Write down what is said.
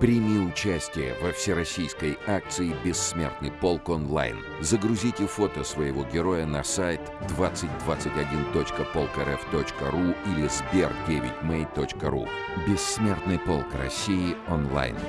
Прими участие во всероссийской акции «Бессмертный полк онлайн». Загрузите фото своего героя на сайт 2021.polkrf.ru или sber9may.ru. «Бессмертный полк России онлайн».